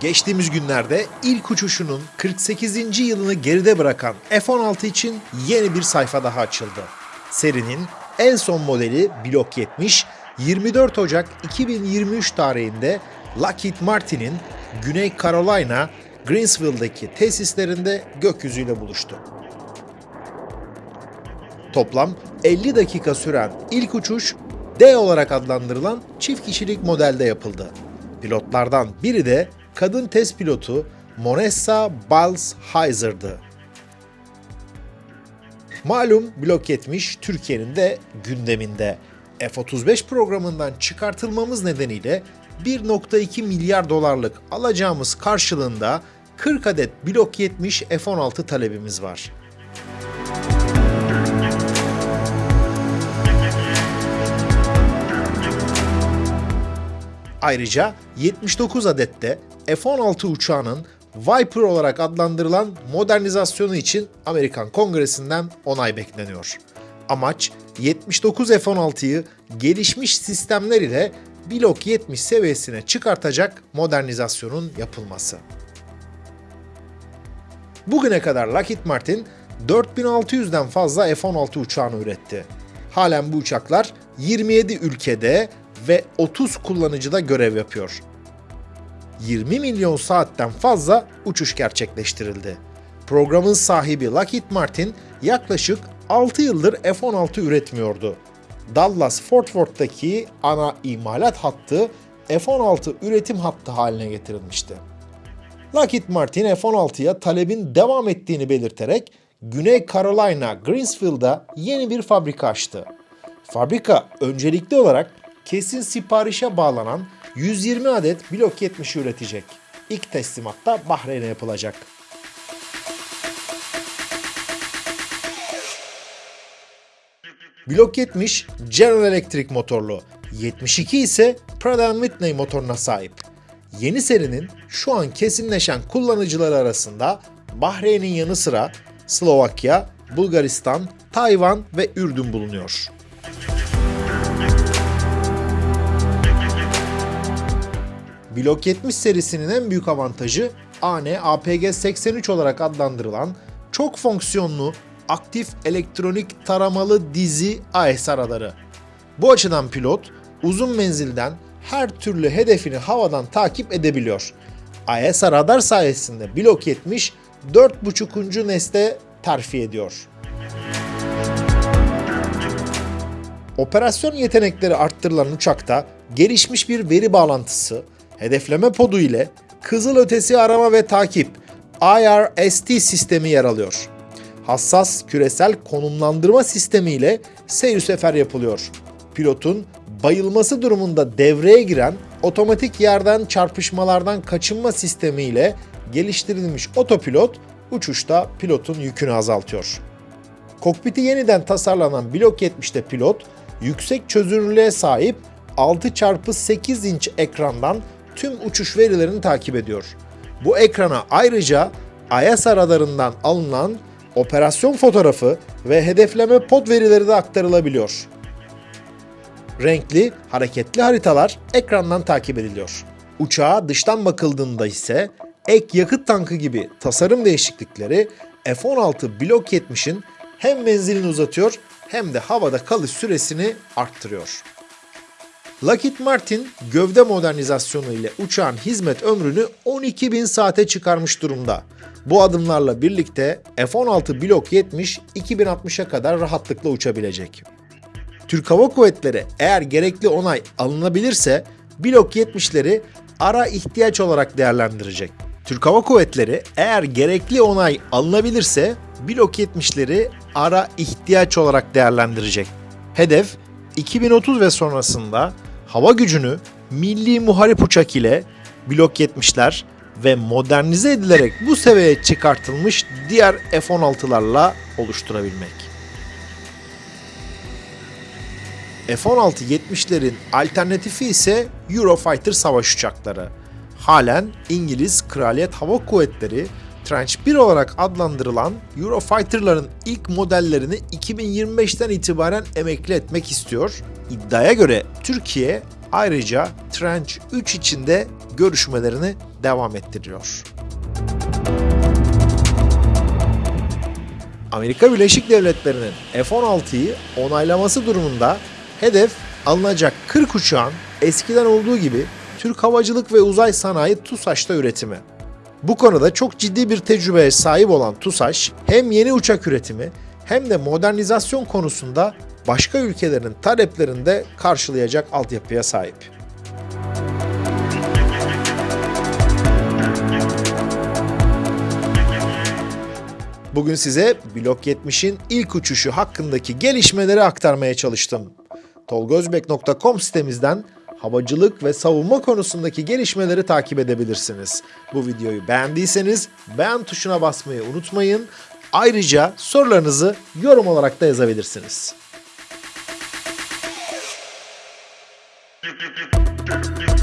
Geçtiğimiz günlerde ilk uçuşunun 48. yılını geride bırakan F-16 için yeni bir sayfa daha açıldı. Serinin en son modeli Block 70, 24 Ocak 2023 tarihinde Lockheed Martin'in Güney Carolina, Greensville'daki tesislerinde gökyüzüyle buluştu. Toplam 50 dakika süren ilk uçuş D olarak adlandırılan çift kişilik modelde yapıldı. Pilotlardan biri de kadın test pilotu Monessa Biles-Heiser'dı. Malum Blok 70 Türkiye'nin de gündeminde. F-35 programından çıkartılmamız nedeniyle 1.2 milyar dolarlık alacağımız karşılığında 40 adet Blok 70 F-16 talebimiz var. Ayrıca 79 adette F-16 uçağının Viper olarak adlandırılan modernizasyonu için Amerikan Kongresi'nden onay bekleniyor. Amaç 79 F-16'yı gelişmiş sistemler ile Blok 70 seviyesine çıkartacak modernizasyonun yapılması. Bugüne kadar Lockheed Martin 4600'den fazla F-16 uçağını üretti. Halen bu uçaklar 27 ülkede ve 30 kullanıcıda görev yapıyor. 20 milyon saatten fazla uçuş gerçekleştirildi. Programın sahibi Lockheed Martin yaklaşık 6 yıldır F-16 üretmiyordu. Dallas Fort Worth'taki ana imalat hattı F-16 üretim hattı haline getirilmişti. Lockheed Martin F-16'ya talebin devam ettiğini belirterek Güney Carolina Greensville'da yeni bir fabrika açtı. Fabrika öncelikli olarak kesin siparişe bağlanan 120 adet Blok 70 üretecek. İlk teslimatta Bahreyn'e yapılacak. Blok 70 General Electric motorlu, 72 ise Pratt Whitney motoruna sahip. Yeni serinin şu an kesinleşen kullanıcıları arasında Bahreyn'in yanı sıra Slovakya, Bulgaristan, Tayvan ve Ürdün bulunuyor. Blok 70 serisinin en büyük avantajı AN APG-83 olarak adlandırılan çok fonksiyonlu aktif elektronik taramalı dizi AES araları. Bu açıdan pilot uzun menzilden her türlü hedefini havadan takip edebiliyor. AES radar sayesinde Blok 70 4.5. nesle terfi ediyor. Operasyon yetenekleri arttırılan uçakta gelişmiş bir veri bağlantısı, hedefleme podu ile kızıl ötesi arama ve takip IRST sistemi yer alıyor. Hassas küresel konumlandırma sistemi ile seyir sefer yapılıyor. Pilotun bayılması durumunda devreye giren otomatik yerden çarpışmalardan kaçınma sistemi ile geliştirilmiş otopilot uçuşta pilotun yükünü azaltıyor. Kokpiti yeniden tasarlanan Blok 70'te pilot yüksek çözünürlüğe sahip 6x8 inç ekrandan tüm uçuş verilerini takip ediyor. Bu ekrana ayrıca ISA radarından alınan operasyon fotoğrafı ve hedefleme pod verileri de aktarılabiliyor. Renkli, hareketli haritalar ekrandan takip ediliyor. Uçağa dıştan bakıldığında ise ek yakıt tankı gibi tasarım değişiklikleri F-16 Blok 70'in hem menzilini uzatıyor hem de havada kalış süresini arttırıyor. Lockheed Martin gövde modernizasyonu ile uçağın hizmet ömrünü 12.000 saate çıkarmış durumda. Bu adımlarla birlikte F-16 Blok 70 2060'a kadar rahatlıkla uçabilecek. Türk Hava Kuvvetleri eğer gerekli onay alınabilirse Blok 70'leri ara ihtiyaç olarak değerlendirecek. Türk Hava Kuvvetleri eğer gerekli onay alınabilirse Blok 70'leri ara ihtiyaç olarak değerlendirecek. Hedef 2030 ve sonrasında hava gücünü milli muharip uçak ile Blok 70'ler ve modernize edilerek bu seviyeye çıkartılmış diğer F-16'larla oluşturabilmek. F-16 70'lerin alternatifi ise Eurofighter savaş uçakları. Halen İngiliz Kraliyet Hava Kuvvetleri Tranche 1 olarak adlandırılan Eurofighter'ların ilk modellerini 2025'ten itibaren emekli etmek istiyor. İddiaya göre Türkiye ayrıca Tranche 3 içinde görüşmelerini devam ettiriyor. Amerika Birleşik Devletleri'nin F-16'yı onaylaması durumunda hedef alınacak 40 uçağın eskiden olduğu gibi Türk Havacılık ve Uzay Sanayi TUSAŞ'ta üretimi. Bu konuda çok ciddi bir tecrübeye sahip olan TUSAŞ hem yeni uçak üretimi hem de modernizasyon konusunda başka ülkelerin taleplerini de karşılayacak altyapıya sahip. Bugün size Blok 70'in ilk uçuşu hakkındaki gelişmeleri aktarmaya çalıştım. tolgozbek.com sitemizden havacılık ve savunma konusundaki gelişmeleri takip edebilirsiniz. Bu videoyu beğendiyseniz beğen tuşuna basmayı unutmayın. Ayrıca sorularınızı yorum olarak da yazabilirsiniz. do do do do do